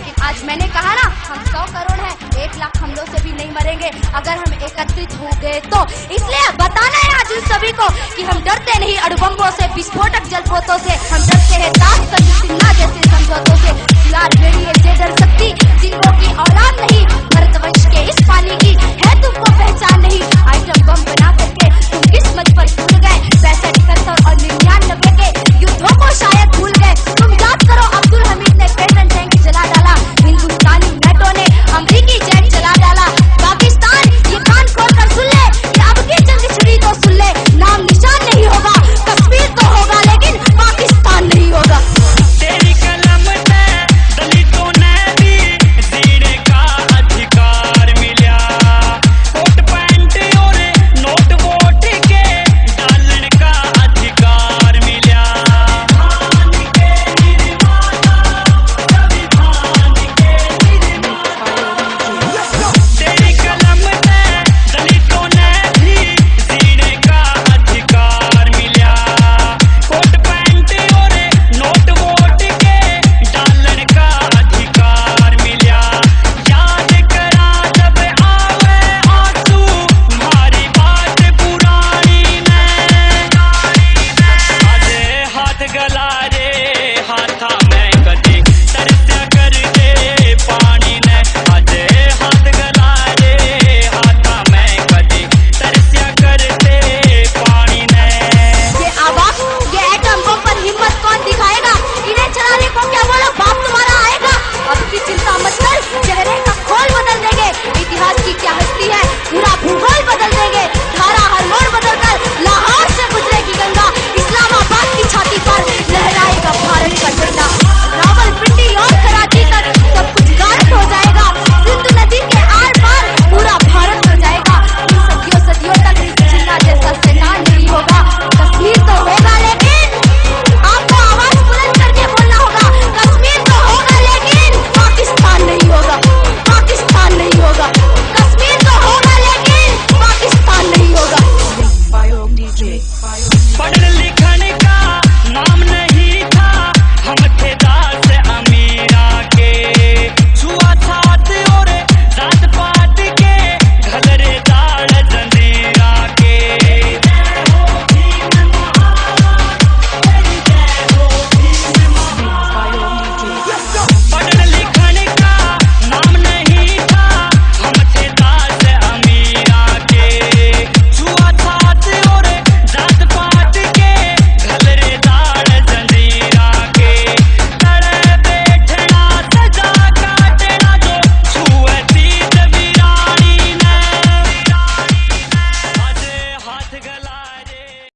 लेकिन आज मैंने कहा ना, हम सौ करोड़ है, एक लाख हमलों से भी नहीं मरेंगे। अगर हम एकत्रित हो गए तो। इसलिए बताना है आज उन सभी को कि हम डरते नहीं अड़बंगों से, विस्फोटक जलपोतों से। हम डरते हैं ताज सिन्हा जैसे समझौतों से। फ़िलहाल मेरी डर सकती जिनको की औलाद नहीं